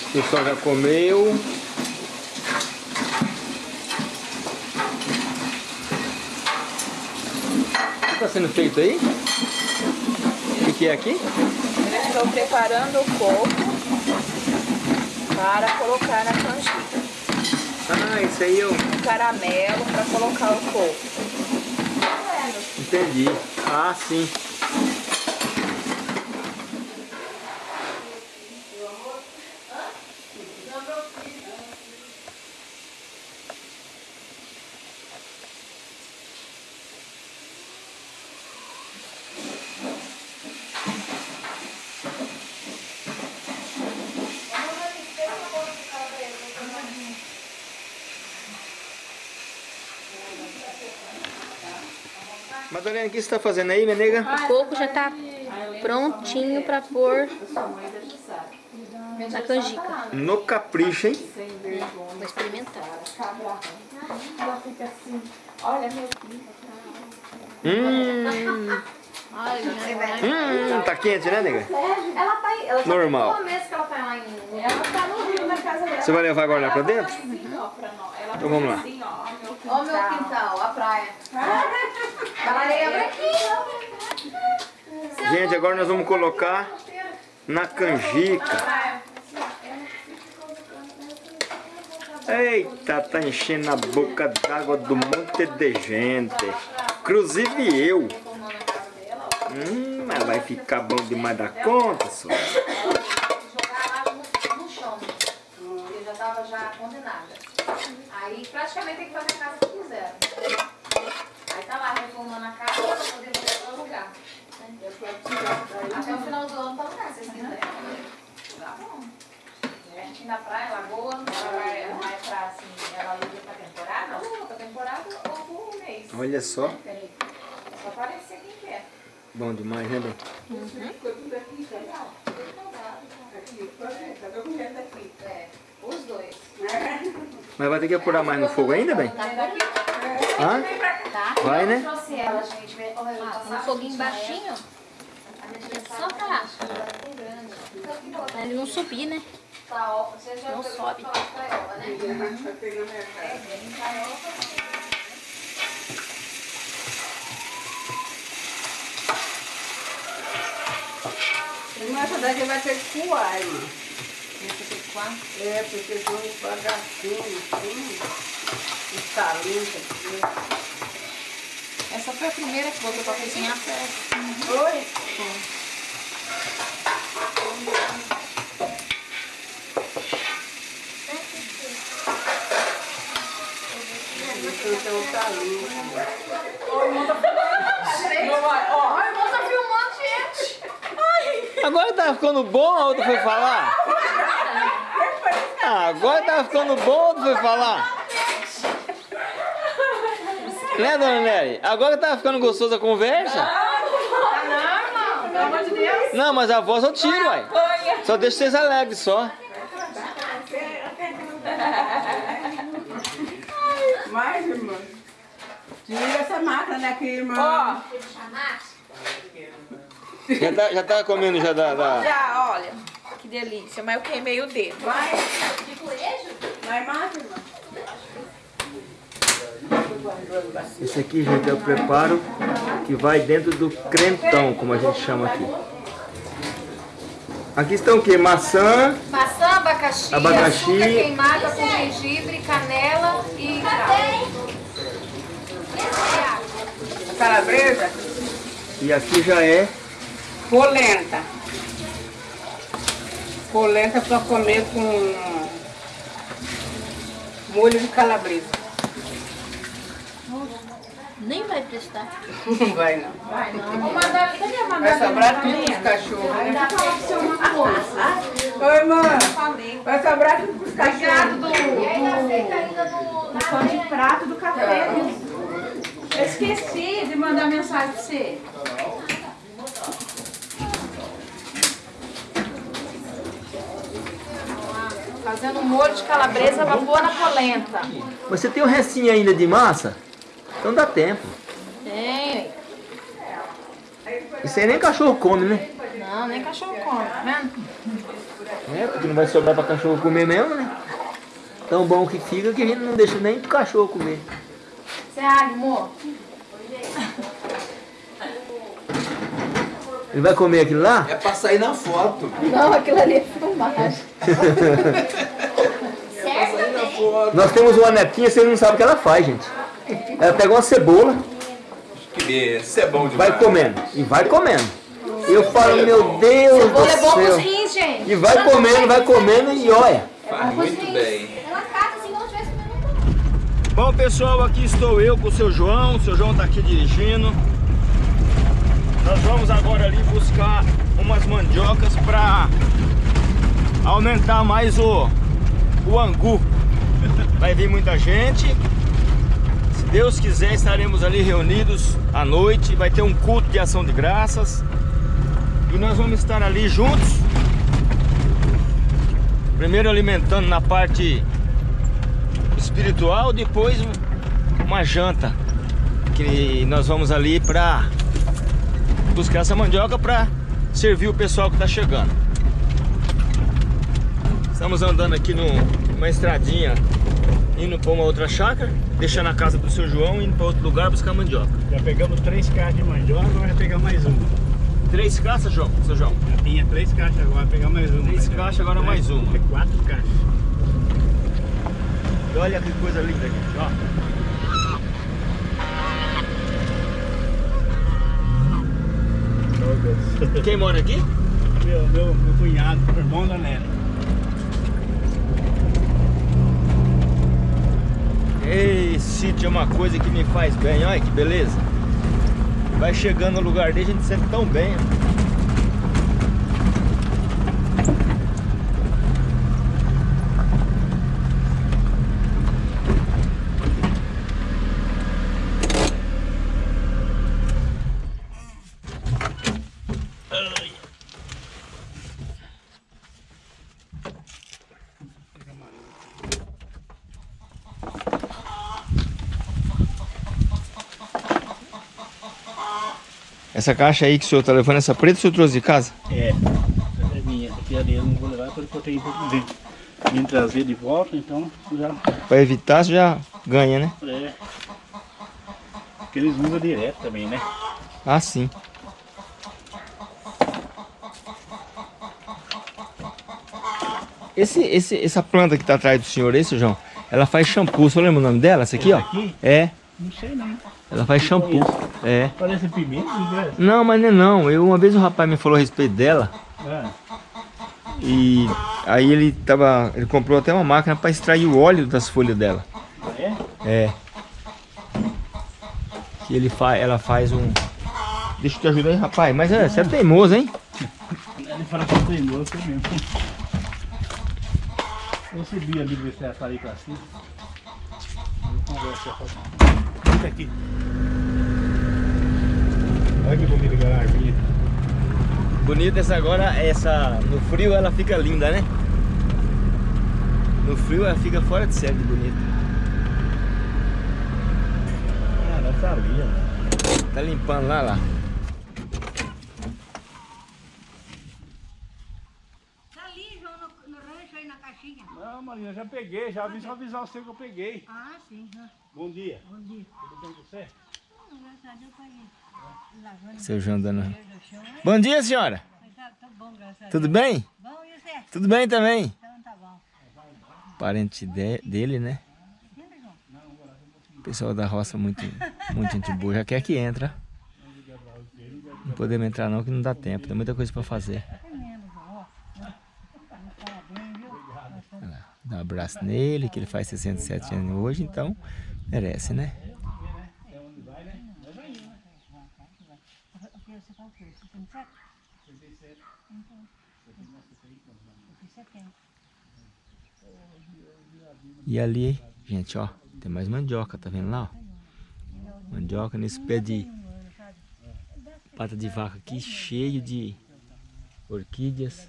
O pessoal já comeu. O que está sendo feito aí? O que, é aqui? Estou preparando o coco para colocar na canjica. Ah, isso aí eu O caramelo para colocar o coco. Entendi. Ah, sim. Madalena, o que você está fazendo aí, minha nega? O coco já tá prontinho pra pôr na canjica. No capricho, hein? Vou experimentar. Hum, hum, tá quente, né, nega? Ela tá aí. Ela Normal. tá lá em... Ela tá no rio na casa dela. Você vai levar agora lá pra dentro? Então vamos lá. Assim, ó, meu Ó o meu quintal, a praia. A areia branquinha. Gente, agora nós vamos colocar na canjica. Eita, tá enchendo a boca d'água do monte de gente. Inclusive eu. Hum, mas vai ficar bom demais da conta, só. Jogar água no, no chão. Eu já tava já condenada. Aí praticamente tem que fazer a casa que quiser. Aí tá lá reformando a casa pra poder voltar pra lugar. Até o final do ano tá lugar, vocês quiserem. Tá bom. É, aqui na praia, lagoa, ela vai, vai pra assim, ela aluga pra temporada, ou pra temporada ou por um mês. Olha só. É só aparecer quem quer. Bom demais, né, bem? É, os dois. Mas vai ter que apurar mais no fogo ainda, bem? Tá? Hã? Tá. Vai, né? Trouxe ela, gente. Eu vou um foguinho baixinho, só pra ele não subir, né? Tá, ó, você já Não sobe. pra né? É, também. Irmã, essa daqui vai ter que coar, irmã. Esse aqui, quatro. É, porque são uns bagacinhos, assim, uns talentos aqui. Essa foi a primeira que botou pra cozinhar. Oi? Então tá lindo. Ai, irmão, tá filmando, gente. Agora tá ficando bom, a outra foi falar? Ah, agora tá ficando bom, a outra foi falar? Né, dona Nery? Agora tá ficando gostosa a conversa? Pelo amor de Deus. Não, mas a voz eu tiro, uai. Só deixa vocês alegres, só. Mais, irmã. Tira essa máquina daqui, irmã. Já tá, já tá comendo já da... da- Já, olha. Que delícia. Mas eu queimei o dedo. Vai, De coelho? vai mais, irmã. Esse aqui, gente, é o preparo que vai dentro do crentão, como a gente chama aqui. Aqui estão o quê? Maçã, Maçã, abacaxi, Abacaxi. açúcar queimada com gengibre, canela e cravo. Calabresa, E aqui já é polenta. Polenta para comer com molho de calabresa. Nem vai prestar. Não vai não. Vou mandar, cadê a Vai sobrar tudo pros cachorros, né? Oi, mãe. Vai sobrar tudo pros cachorros. do pão de prato do café. Eu esqueci de mandar mensagem pra você. Fazendo um molho de calabresa pra pôr na polenta. Mas você tem um restinho ainda de massa? Então dá tempo. Tem. Isso aí nem cachorro come, né? Não, nem cachorro come, tá vendo? É, porque não vai sobrar pra cachorro comer mesmo, né? Tão bom que fica que a gente não deixa nem pro cachorro comer. Você é amor? Ele vai comer aquilo lá? É pra sair na foto. Não, aquilo ali é filmagem. Nós temos uma netinha, vocês não sabem o que ela faz, gente. Ela pega uma cebola, Que beleza, é bom demais. vai comendo. E vai comendo. Eu falo, meu Deus Cebola é bom do pros céu. rins, gente. E vai comendo, vai comendo e olha. Faz muito bem. Ela cata assim comendo Bom pessoal, aqui estou eu com o seu João, o seu João está aqui dirigindo. Nós vamos agora ali buscar umas mandiocas para aumentar mais o, o angu. Vai vir muita gente. Se Deus quiser, estaremos ali reunidos à noite. Vai ter um culto de ação de graças. E nós vamos estar ali juntos. Primeiro alimentando na parte espiritual, depois uma janta que nós vamos ali para buscar essa mandioca para servir o pessoal que está chegando. Estamos andando aqui numa estradinha indo para uma outra chácara, deixando a casa do seu João indo para outro lugar buscar mandioca. Já pegamos três caixas de mandioca, agora vai pegar mais uma. Três caixas, João, seu João. Já tinha três caixas, agora vai pegar mais uma. Três Já- caixas, agora mais uma. É quatro caixas. Olha que coisa linda aqui, ó. Quem mora aqui? Meu, meu, meu cunhado, irmão da Nela. Ei, sítio é uma coisa que me faz bem, olha que beleza. Vai chegando no lugar dele, a gente se sente tão bem. Essa caixa aí que o senhor tá levando, essa preta, o senhor trouxe de casa? É, essa é minha. Essa aqui é dele, não vou levar porque eu tenho que vir, trazer de volta, então já Pra evitar, você já ganha, né? é. Porque eles usam direto também, né? Ah, sim. Esse, esse, essa planta que tá atrás do senhor aí, seu João, ela faz shampoo. Você lembra o nome dela? Essa aqui, ó? Essa aqui? É, Não sei não. Ela faz shampoo. É. Parece pimenta, né? Não, mas não é não. Eu, uma vez o rapaz me falou a respeito dela Ah, e aí ele tava. Ele comprou até uma máquina para extrair o óleo das folhas dela. é? É. Que ele faz, ela faz um. Deixa eu te ajudar aí, rapaz. Mas é, você é teimoso, hein? Ele fala que eu tenho gosto é mesmo. Eu subi ali ver se ela tá ali pra cima. Eu converso com Aqui. Olha que bonita aquela árvore. Bonita essa agora, essa. No frio ela fica linda, né? No frio ela fica fora de série de bonita. Ah, tá ó. Tá limpando lá, lá. Tá ali, João, no, no rancho aí na caixinha. Não, Marina, já peguei, já aviso avisar você que eu peguei. Ah, sim. Bom dia. Bom dia. Tudo bem com você? Graças a Deus, tá Seu João dando. o chão. Bom dia, senhora. Tá, tá bom, graças a Deus. Tudo bem? Bom, e você? Tudo bem também. Então tá bom. Parente de- dele, né? Pessoal da roça muito, muito gente boa. Já quer que entra. Não podemos entrar não, que não dá tempo. Tem muita coisa pra fazer. É menos, ó. Parabéns, viu? Nós estamos- Olha lá, Dá um abraço nele, que ele faz 67 anos hoje, então merece, né? O que você fala o quê? 67? 67. Eu fiz 70. E ali, gente, ó, tem mais mandioca, tá vendo lá? ó? Mandioca nesse pé de pata de vaca aqui, cheio de orquídeas.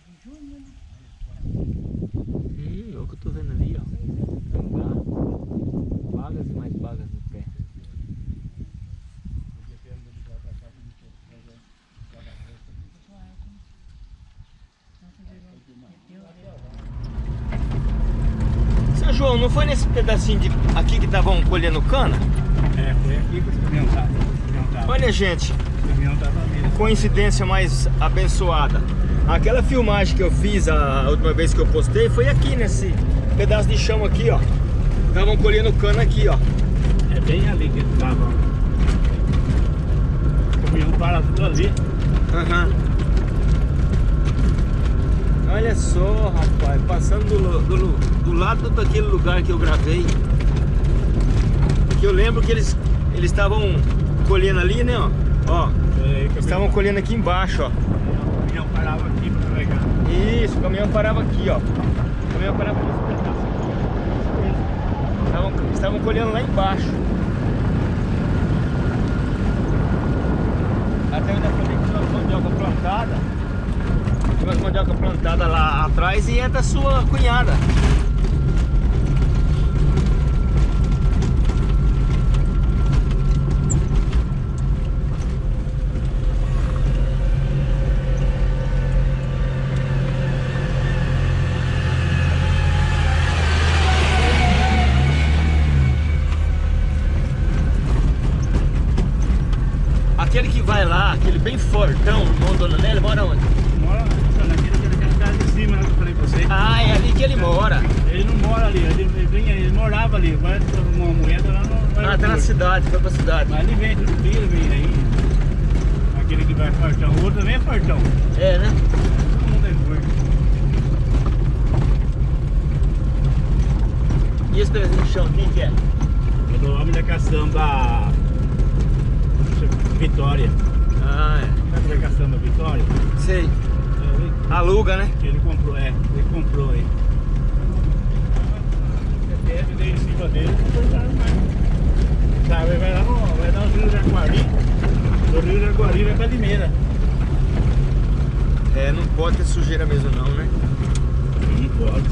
O que eu tô vendo ali, ó. Gambá, Bagas e mais bagas no pé. Seu João, não foi nesse pedacinho de aqui que estavam colhendo cana? É, foi aqui que os caminhões estavam. Olha, gente, Os caminhões estavam ali. Coincidência mais abençoada. Aquela filmagem que eu fiz a última vez que eu postei foi aqui nesse pedaço de chão aqui, ó. Estavam colhendo cana aqui, ó. É bem ali que eles estavam. O caminhão para tudo ali. Aham. Olha só, rapaz, passando do, do, do lado daquele lugar que eu gravei. Que eu lembro que eles eles estavam colhendo ali, né, ó. Ó, estavam colhendo aqui embaixo, ó. O caminhão parava aqui para carregar. Isso, o caminhão parava aqui, ó. O caminhão parava nesse pedaço aqui. Estavam, estavam colhendo lá embaixo. Até eu ainda falei que tinha umas mandioca plantada. Tinha umas mandioca plantada lá atrás e entra a sua cunhada. Aquele que vai lá, aquele bem fortão, o irmão Dona Nélia, mora onde? Mora naquele, naquela casa de cima, né, que eu falei pra você. Ah, é ali que ele mora. Ele não mora ali, ele, ele, vinha- ele morava ali, agora uma mulher tá lá no Ah, tá na aeroporto. cidade, foi pra cidade. Mas ele vem todo dia, ele vem aí. Aquele que vai fartão, o outro também é fartão. É, né? Todo mundo é gordo. E esse pedacinho de chão, quem que é? É do homem da caçamba Vitória. Ah, Sabe da caçamba Vitória? é. Sei. É, ele- Aluga, né? que ele comprou, é, ele comprou aí. CPF dele em cima dele, não foi nada mais. Sabe, vai lá no, vai lá no Rio Jaguari, do Rio Jaguari vai pra Limeira. É, não pode ter sujeira mesmo não, né? Não pode.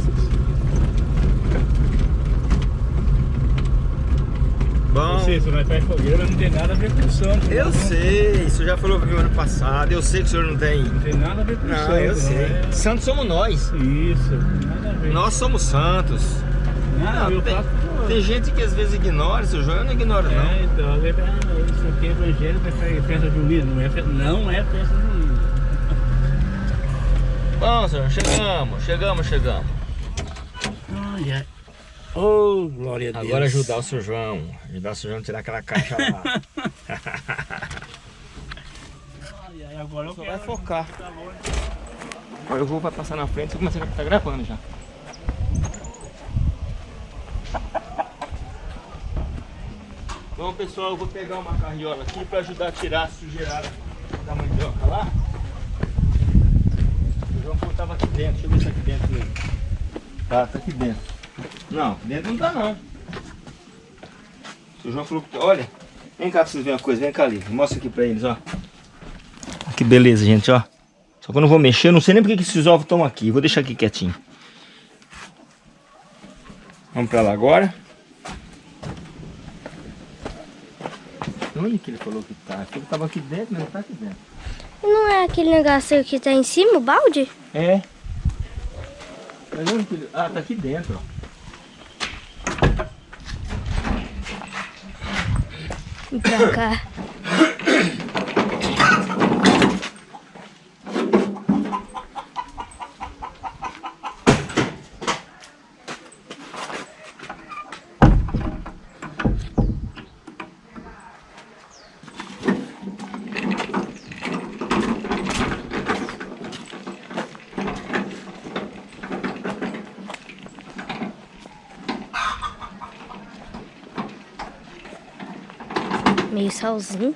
Você, faz fogueira, mas não tem nada a ver com o Santos. eu não. sei, isso já falou mim ano passado, eu sei que o senhor não tem... Não tem nada a ver com o Santos. Não, eu não sei. é? Santos somos nós. Isso, nada a ver. Nós somos santos. Não, eu tem, faço. tem gente que às vezes ignora, seu João eu não ignoro não. É, então, ah, isso aqui é evangelho, fazer festa junina. Não é, fe- não é festa junina. Bom, senhor, chegamos, chegamos, chegamos. Ai. Oh, glória a Deus. Agora ajudar o seu João. Ajudar o seu João a tirar aquela caixa lá. Ai, ai, agora eu Só quero. vai focar. Tá longe. Agora eu vou passar na frente, você começa a tá gravando já. Bom pessoal, eu vou pegar uma carriola aqui para ajudar a tirar a sujeirada da mandioca lá. O João falou que tava aqui dentro, deixa eu ver se tá aqui dentro mesmo. Tá, tá aqui dentro. Não, dentro não tá não. O João falou que. Olha, vem cá pra vocês verem uma coisa, vem cá ali, mostra aqui pra eles, ó. Que beleza, gente, ó. Só que eu não vou mexer, eu não sei nem porque que esses ovos estão aqui. Vou deixar aqui quietinho. Vamos pra lá agora. Onde que ele falou que tá? Ele tava aqui dentro, mas não tá aqui dentro. Não é aquele negócio que tá em cima, o balde? É. Mas onde que ele... Ah, tá aqui dentro, ó. Vem tells me.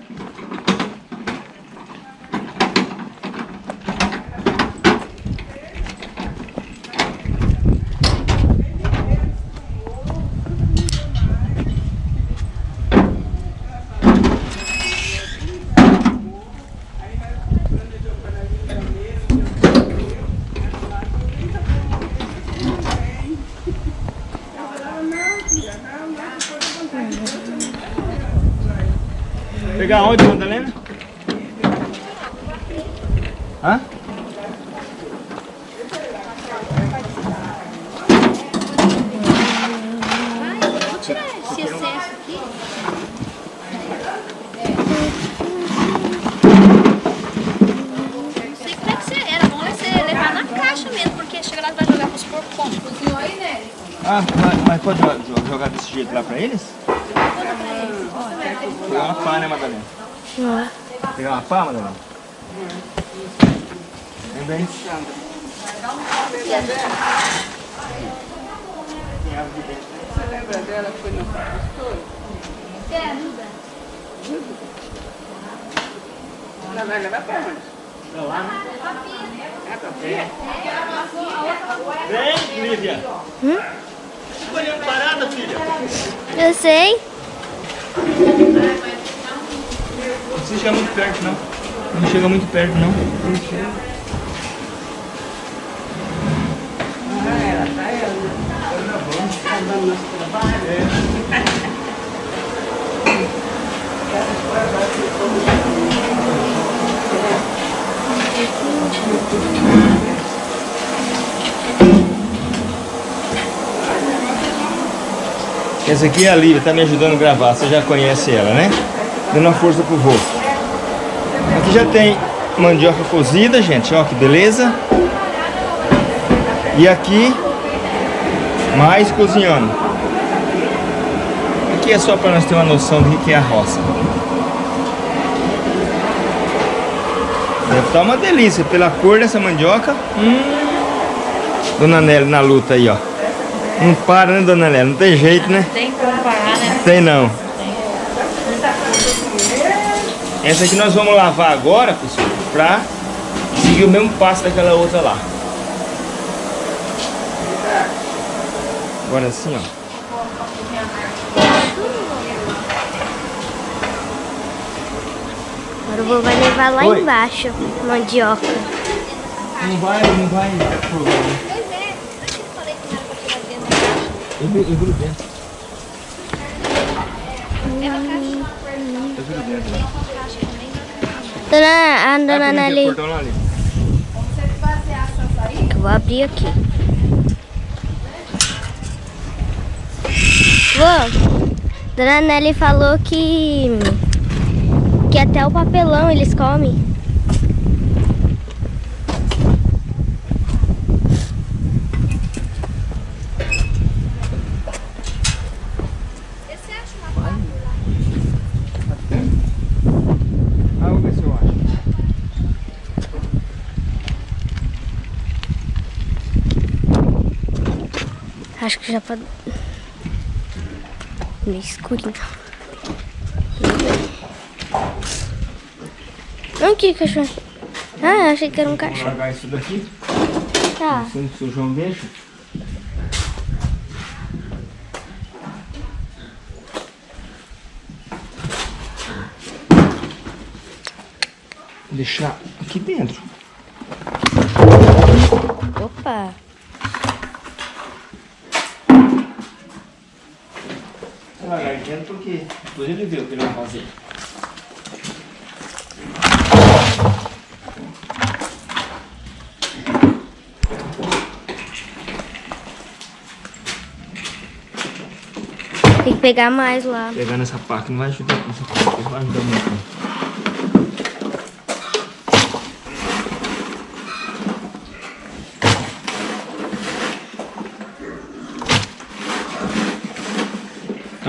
Aqui é a Lívia, tá me ajudando a gravar. Você já conhece ela, né? Dando uma força pro vô. Aqui já tem mandioca cozida, gente. Ó, que beleza. E aqui, mais cozinhando. Aqui é só para nós ter uma noção do que é a roça. Deve estar uma delícia pela cor dessa mandioca. Hum. Dona Nelly na luta aí, ó. Não para, né, Dona Nelly? Não tem jeito, né? Tem como parar, né? Tem não. Essa aqui nós vamos lavar agora, pessoal, pra seguir o mesmo passo daquela outra lá. Agora assim, ó. Agora o vô vai levar lá Oi. embaixo. Mandioca. Não vai, não vai dar problema. Pois é, por isso que eu falei que não era pra tirar dentro Eu, eu grudo dentro. Eu grudo dentro. Dona, a dona Nelly. Eu vou abrir aqui. Vô, Dona Nelly falou que que até o papelão eles comem. Esse acha uma placa lá. Ah, vou ver se eu acho. Acho que já pode. Meio escurinho. Não, que cachorro? Ah, achei que era um Vou cachorro. largar isso daqui. Tá. Assim que o João deixa. Deixar aqui dentro. Opa. Vou largar aqui dentro porque depois ele vê o que ele vai fazer. Tem que pegar mais lá. Pegando essa pá que não vai ajudar, não vai ajudar muito.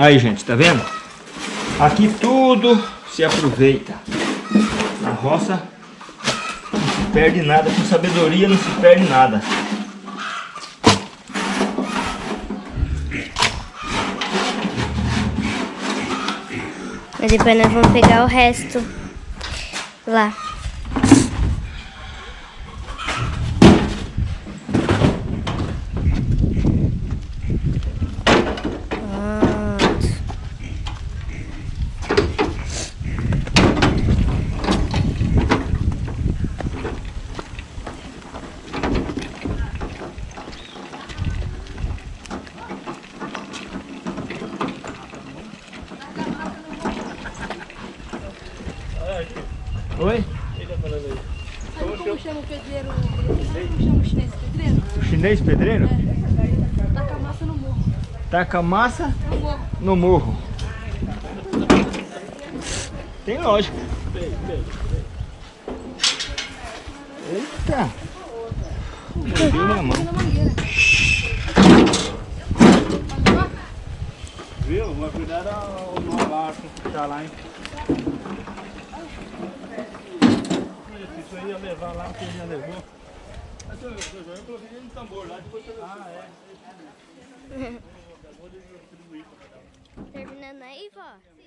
Aí, gente, tá vendo? Aqui tudo se aproveita. Na roça não se perde nada. Com sabedoria não se perde nada. Mas depois nós vamos pegar o resto lá. Taca massa no morro. Tem lógica. Eita! Não minha mão. 奶奶。